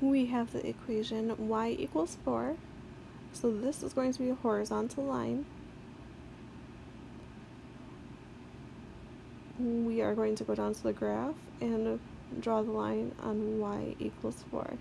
we have the equation y equals 4. So this is going to be a horizontal line. We are going to go down to the graph and draw the line on y equals 4.